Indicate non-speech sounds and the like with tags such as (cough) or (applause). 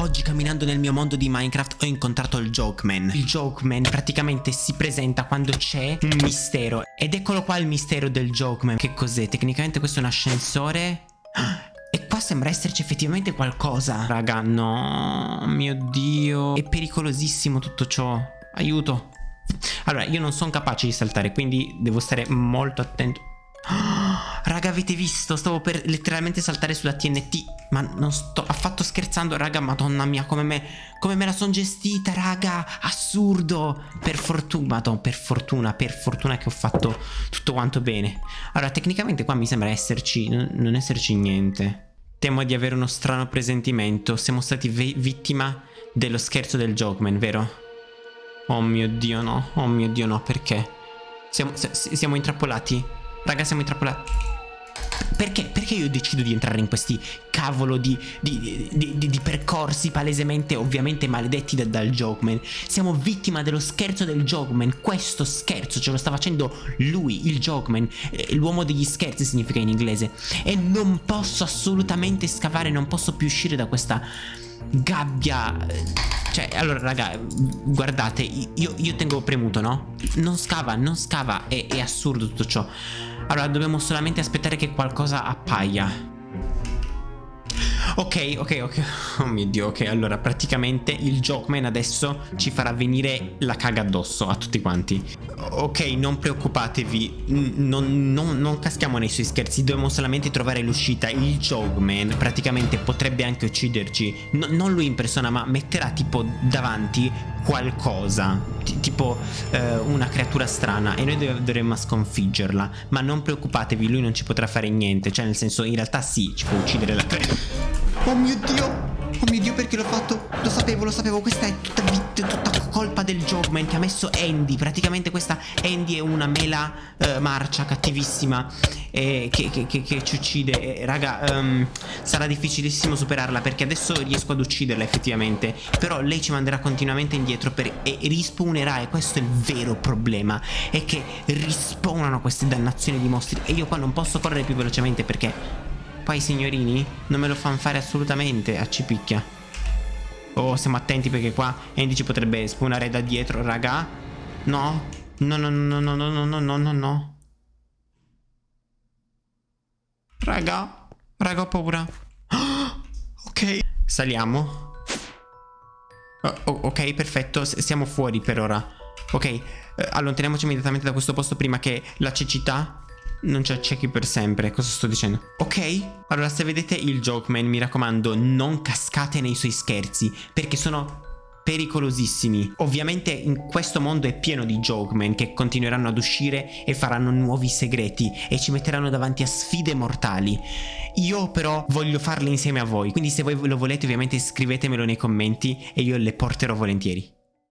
Oggi camminando nel mio mondo di Minecraft ho incontrato il Jokeman. Il Jokeman praticamente si presenta quando c'è un mistero. Ed eccolo qua il mistero del Jokeman. Che cos'è? Tecnicamente questo è un ascensore. E qua sembra esserci effettivamente qualcosa. Raga, no. Mio Dio. È pericolosissimo tutto ciò. Aiuto. Allora, io non sono capace di saltare, quindi devo stare molto attento. Raga avete visto? Stavo per letteralmente saltare sulla TNT Ma non sto affatto scherzando Raga madonna mia come me Come me la sono gestita raga Assurdo. Per fortuna Madonna per fortuna Per fortuna che ho fatto tutto quanto bene. Allora tecnicamente qua mi sembra esserci Non esserci niente. Temo di avere uno strano presentimento. Siamo stati vittima dello scherzo del Jogman vero? Oh mio dio no. Oh mio dio no perché? Siamo, siamo intrappolati Raga siamo intrappolati perché? Perché io decido di entrare in questi cavolo di, di, di, di percorsi palesemente ovviamente maledetti da, dal Jogman? Siamo vittima dello scherzo del Jogman. Questo scherzo ce lo sta facendo lui, il Jogman. Eh, l'uomo degli scherzi significa in inglese. E non posso assolutamente scavare, non posso più uscire da questa gabbia cioè allora raga guardate io, io tengo premuto no? Non scava non scava è, è assurdo tutto ciò. Allora dobbiamo solamente aspettare che qualcosa appaia Ok, ok, ok. Oh mio dio, ok. Allora, praticamente il Jokeman adesso ci farà venire la caga addosso a tutti quanti. Ok, non preoccupatevi. Non, non, non caschiamo nei suoi scherzi. Dobbiamo solamente trovare l'uscita. Il Jokeman praticamente potrebbe anche ucciderci. No, non lui in persona, ma metterà tipo davanti qualcosa. tipo eh, una creatura strana. E noi dovremmo sconfiggerla. Ma non preoccupatevi, lui non ci potrà fare niente. Cioè, nel senso, in realtà sì, ci può uccidere la creatura. Oh mio Dio Oh mio Dio perché l'ho fatto Lo sapevo lo sapevo Questa è tutta, tutta colpa del Jogman Che ha messo Andy Praticamente questa Andy è una mela uh, marcia Cattivissima eh, che, che, che, che, ci uccide eh, Raga um, Sarà difficilissimo superarla Perché adesso riesco ad ucciderla effettivamente Però lei ci manderà continuamente indietro per, E rispawnerà E questo è il vero problema È che rispawnano queste dannazioni di mostri E io qua non posso correre più velocemente Perché Qua i signorini non me lo fanno fare assolutamente a cipicchia. Oh, stiamo attenti perché qua Andy ci potrebbe spawnare da dietro, raga. No. No, no, no, no, no, no, no, no, no, no. Raga. Raga, ho paura. (gasps) ok. Saliamo. Oh, ok, perfetto. Siamo fuori per ora. Ok, eh, allontaniamoci immediatamente da questo posto prima che la cecità non ci accechi per sempre, cosa sto dicendo? Ok? Allora se vedete il Jokeman mi raccomando non cascate nei suoi scherzi perché sono pericolosissimi. Ovviamente in questo mondo è pieno di Jokeman che continueranno ad uscire e faranno nuovi segreti e ci metteranno davanti a sfide mortali. Io però voglio farle insieme a voi, quindi se voi lo volete ovviamente scrivetemelo nei commenti e io le porterò volentieri.